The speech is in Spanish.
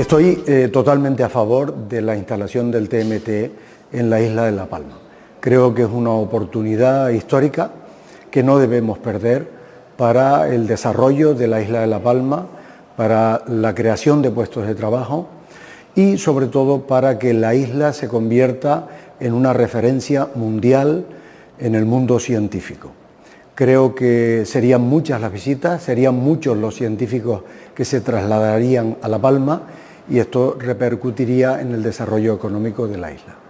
Estoy eh, totalmente a favor de la instalación del TMT en la isla de La Palma. Creo que es una oportunidad histórica que no debemos perder para el desarrollo de la isla de La Palma, para la creación de puestos de trabajo y sobre todo para que la isla se convierta en una referencia mundial en el mundo científico. Creo que serían muchas las visitas, serían muchos los científicos que se trasladarían a La Palma y esto repercutiría en el desarrollo económico de la isla.